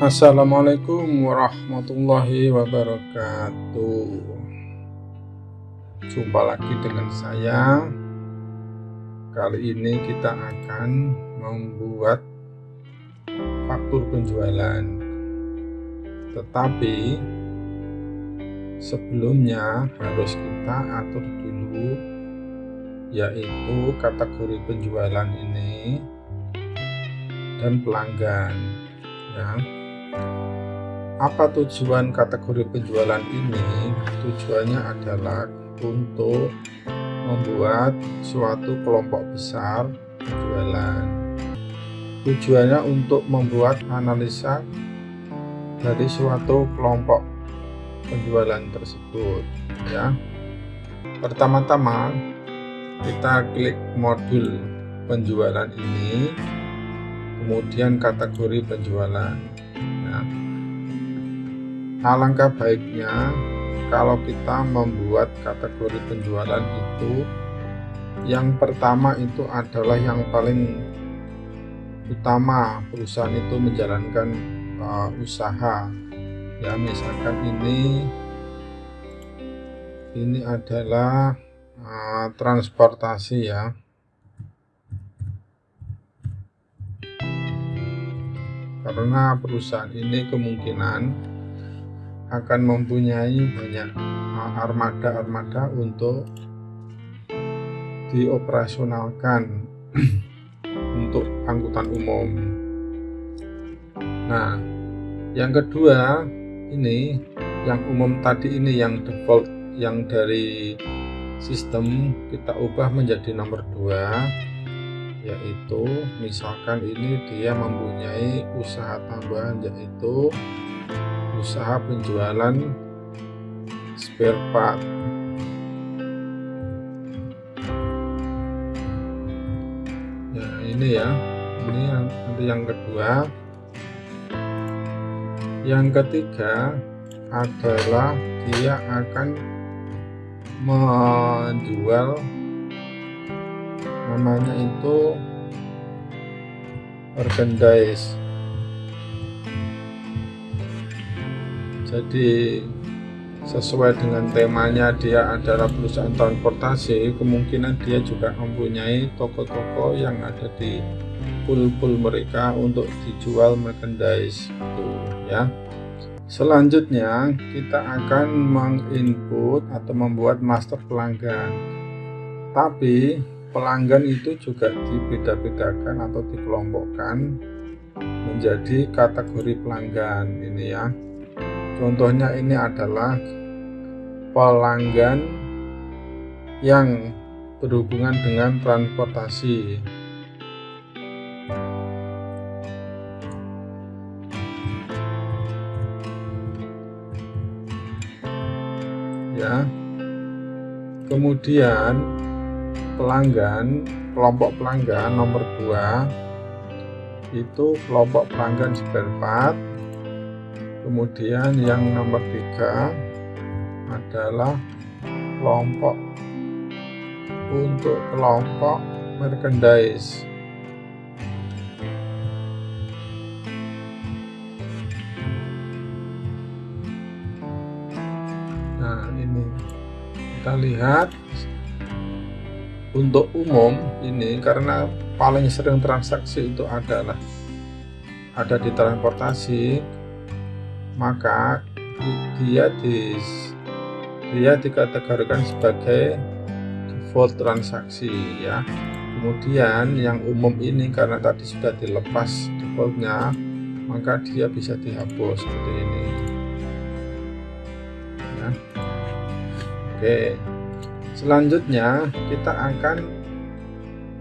Assalamualaikum warahmatullahi wabarakatuh. Jumpa lagi dengan saya. Kali ini kita akan membuat faktur penjualan. Tetapi Sebelumnya harus kita atur dulu Yaitu kategori penjualan ini Dan pelanggan ya apa tujuan kategori penjualan ini? Tujuannya adalah untuk membuat suatu kelompok besar penjualan. Tujuannya untuk membuat analisa dari suatu kelompok penjualan tersebut ya. Pertama-tama kita klik modul penjualan ini kemudian kategori penjualan Alangkah baiknya kalau kita membuat kategori penjualan itu yang pertama itu adalah yang paling utama perusahaan itu menjalankan uh, usaha. Ya misalkan ini ini adalah uh, transportasi ya karena perusahaan ini kemungkinan akan mempunyai banyak armada-armada untuk dioperasionalkan untuk angkutan umum. Nah, yang kedua ini yang umum tadi ini yang default yang dari sistem kita ubah menjadi nomor dua yaitu misalkan ini dia mempunyai usaha tambahan yaitu usaha penjualan spare part. Ya ini ya. Ini yang nanti yang kedua. Yang ketiga adalah dia akan menjual namanya itu merchandise jadi sesuai dengan temanya dia adalah perusahaan transportasi kemungkinan dia juga mempunyai toko-toko yang ada di pool-pool mereka untuk dijual merchandise itu ya. Selanjutnya kita akan menginput atau membuat master pelanggan. Tapi pelanggan itu juga dibeda-bedakan atau dikelompokkan menjadi kategori pelanggan ini ya Contohnya ini adalah pelanggan yang berhubungan dengan transportasi. Ya. Kemudian pelanggan, kelompok pelanggan nomor 2 itu kelompok pelanggan spare part kemudian yang nomor tiga adalah kelompok untuk kelompok merchandise. Nah ini kita lihat untuk umum ini karena paling sering transaksi itu adalah ada di transportasi maka dia di dia dikategorikan sebagai default transaksi ya. Kemudian yang umum ini karena tadi sudah dilepas defaultnya maka dia bisa dihapus seperti ini. Ya. oke selanjutnya kita akan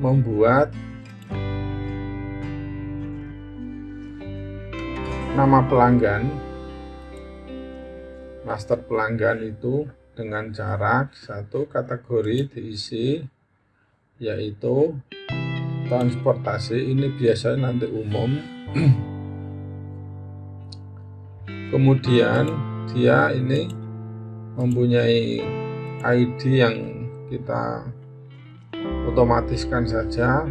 membuat nama pelanggan master pelanggan itu dengan cara satu kategori diisi yaitu transportasi. Ini biasanya nanti umum. Kemudian dia ini mempunyai ID yang kita otomatiskan saja.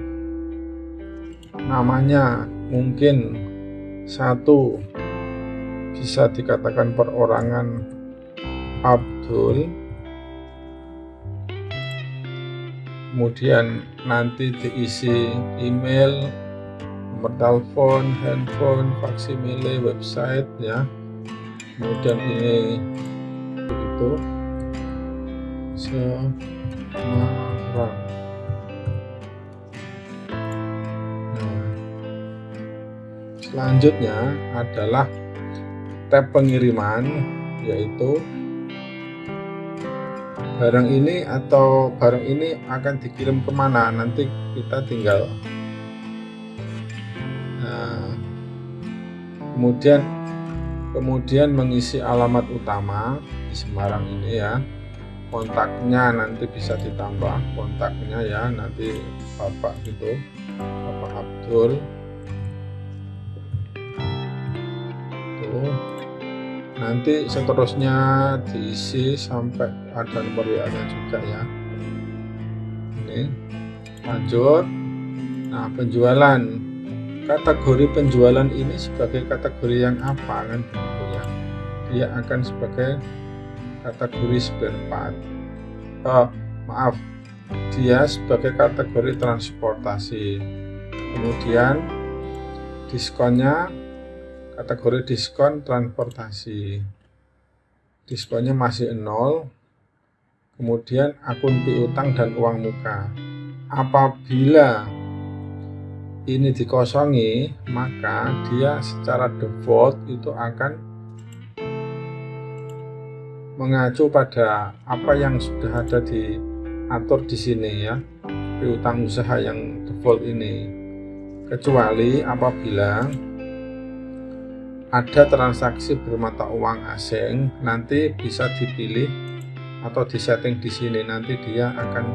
Namanya mungkin satu bisa dikatakan perorangan Abdul. Kemudian nanti diisi email nomor telepon, handphone, faksimile, website ya. Kemudian ini begitu Semarang nah selanjutnya adalah tab pengiriman yaitu barang ini atau barang ini akan dikirim ke mana? Nanti kita tinggal kemudian kemudian mengisi alamat utama di Semarang ini ya kontaknya nanti bisa ditambah kontaknya ya nanti Bapak gitu Bapak Abdul. Tuh. Nanti seterusnya diisi sampai ada nomor WA nya juga ya. Ini. Lanjut. Nah penjualan. Kategori penjualan ini sebagai kategori yang apa kan? Begitu ya. Dia akan sebagai kategori spare part oh, maaf. Dia sebagai kategori transportasi. Kemudian diskonnya kategori diskon transportasi. Diskonnya masih nol. Kemudian akun piutang dan uang muka. Apabila ini dikosongi maka dia secara default itu akan mengacu pada apa yang sudah ada diatur di sini ya. Piutang usaha yang default ini. Kecuali apabila ada transaksi bermata uang asing nanti bisa dipilih atau disetting di sini. Nanti dia akan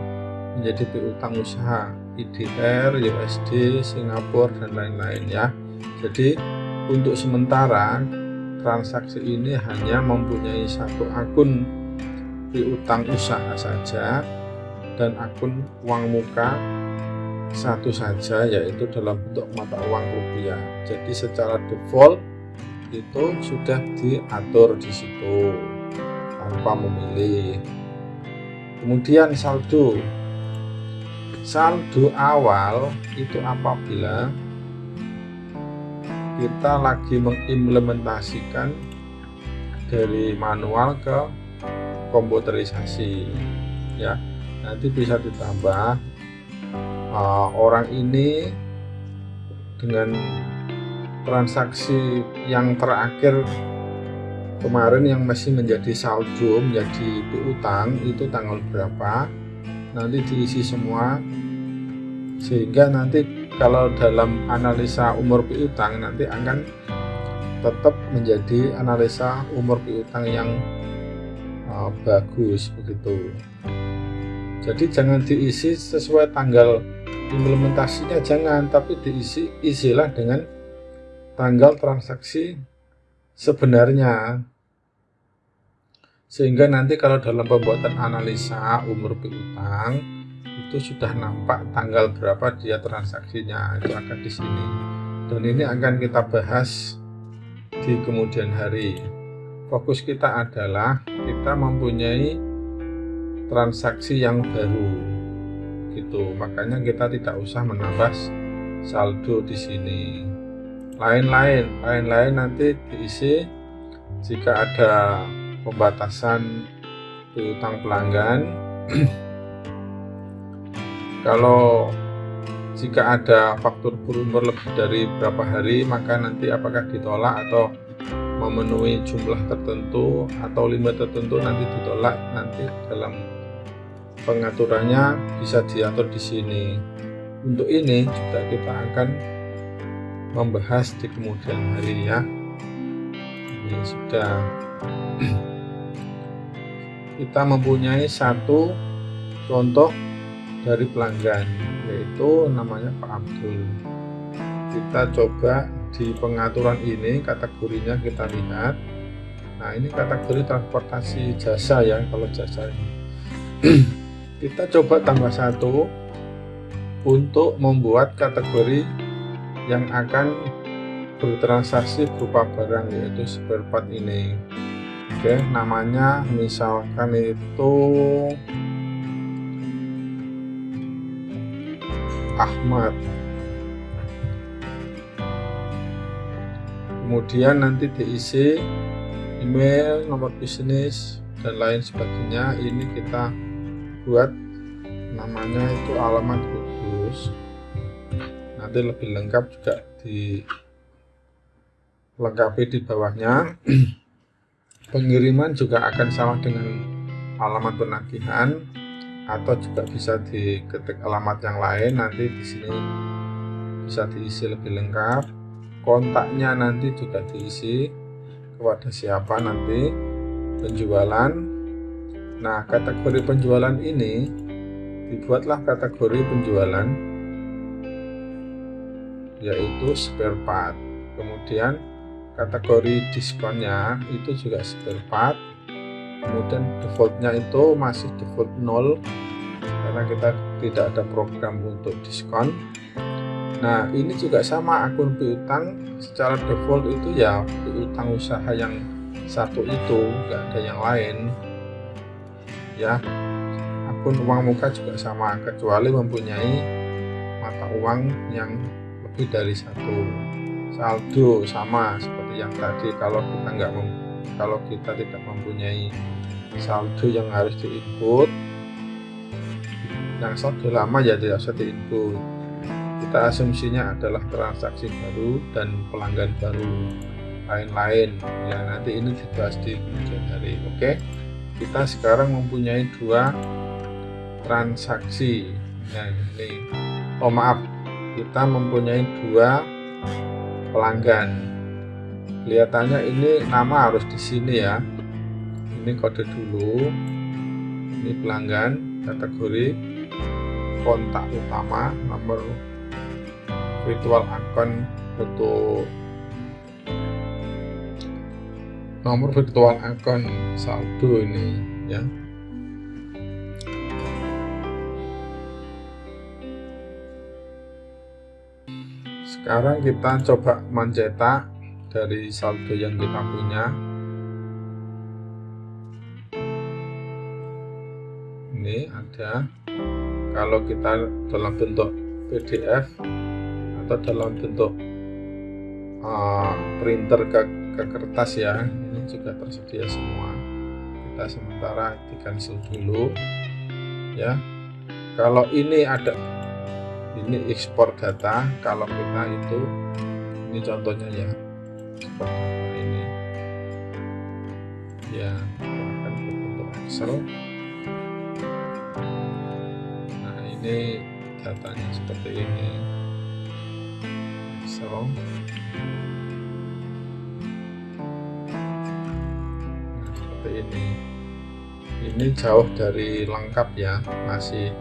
menjadi piutang usaha IDR, USD, Singapura dan lain-lain ya. Jadi untuk sementara transaksi ini hanya mempunyai satu akun piutang usaha saja dan akun uang muka satu saja yaitu dalam bentuk mata uang rupiah. Jadi secara default itu sudah diatur di situ tanpa memilih. Kemudian saldo saldo awal itu apabila kita lagi mengimplementasikan dari manual ke komputerisasi ya. Nanti bisa ditambah uh, orang ini dengan transaksi yang terakhir kemarin yang masih menjadi saldo menjadi piutang itu tanggal berapa nanti diisi semua sehingga nanti kalau dalam analisa umur piutang nanti akan tetap menjadi analisa umur piutang yang uh, bagus begitu. Jadi jangan diisi sesuai tanggal implementasinya jangan tapi diisi isilah dengan tanggal transaksi sebenarnya. Sehingga nanti kalau dalam pembuatan analisa umur piutang itu sudah nampak tanggal berapa dia transaksinya itu akan di sini. Dan ini akan kita bahas di kemudian hari. Fokus kita adalah kita mempunyai transaksi yang baru gitu. Makanya kita tidak usah menambah saldo di sini. Lain-lain lain-lain nanti diisi jika ada pembatasan piutang pelanggan kalau jika ada faktur berumur lebih dari berapa hari maka nanti apakah ditolak atau memenuhi jumlah tertentu atau limit tertentu nanti ditolak. Nanti dalam pengaturannya bisa diatur di sini. Untuk ini juga kita akan membahas di kemudian hari ya. Ini sudah. Kita mempunyai satu contoh dari pelanggan yaitu namanya Pak Abdul. Kita coba di pengaturan ini kategorinya kita lihat. Nah ini kategori transportasi jasa ya kalau jasa ini. Kita coba tambah satu untuk membuat kategori yang akan bertransaksi berupa barang yaitu spare part ini. Oke namanya misalkan itu Ahmad. Kemudian nanti diisi email nomor bisnis dan lain sebagainya. Ini kita buat namanya itu alamat khusus nanti lebih lengkap juga dilengkapi di bawahnya. Pengiriman juga akan sama dengan alamat penagihan atau juga bisa diketik alamat yang lain nanti di sini bisa diisi lebih lengkap. Kontaknya nanti juga diisi kepada siapa nanti penjualan. Nah kategori penjualan ini dibuatlah kategori penjualan yaitu spare part. Kemudian kategori diskonnya itu juga spare part kemudian defaultnya itu masih default 0 karena kita tidak ada program untuk diskon. Nah ini juga sama akun piutang. Secara default itu ya piutang usaha yang satu itu enggak ada yang lain. Ya akun uang muka juga sama kecuali mempunyai mata uang yang lebih dari satu. Saldo sama seperti yang tadi kalau kita nggak kalau kita tidak mempunyai saldo yang harus diinput yang saldo lama ya tidak usah diinput. Kita asumsinya adalah transaksi baru dan pelanggan baru lain-lain. Ya nanti ini dibahas di kemudian hari oke? Kita sekarang mempunyai dua transaksi. Nah ini oh maaf. Kita mempunyai dua pelanggan kelihatannya ini nama harus di sini ya. Ini kode dulu. Ini pelanggan kategori kontak utama nomor virtual account untuk nomor virtual account saldo ini ya. Sekarang kita coba mencetak dari saldo yang kita punya. Ini ada. Kalau kita dalam bentuk PDF atau dalam bentuk uh, printer ke, ke kertas ya ini juga tersedia semua. Kita sementara di cancel dulu ya. Kalau ini ada ini ekspor data kalau kita itu ini contohnya ya ini. Ya akan berbentuk Excel nah ini datanya seperti ini. Excel nah, seperti ini. Ini jauh dari lengkap ya. Masih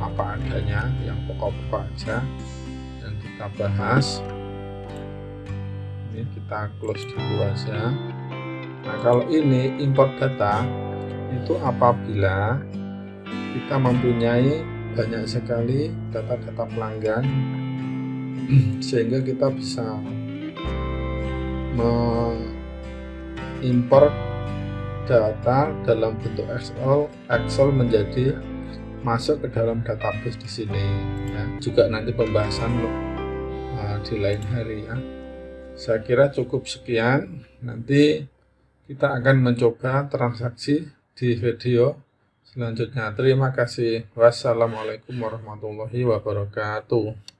apa adanya yang pokok-pokok aja. Yang kita bahas ini kita close dulu aja nah kalau ini import data itu apabila kita mempunyai banyak sekali data-data pelanggan sehingga kita bisa mengimport data dalam bentuk Excel, Excel menjadi masuk ke dalam database di sini ya. juga nanti pembahasan uh, di lain hari ya saya kira cukup sekian. Nanti kita akan mencoba transaksi di video selanjutnya. Terima kasih. Wassalamualaikum warahmatullahi wabarakatuh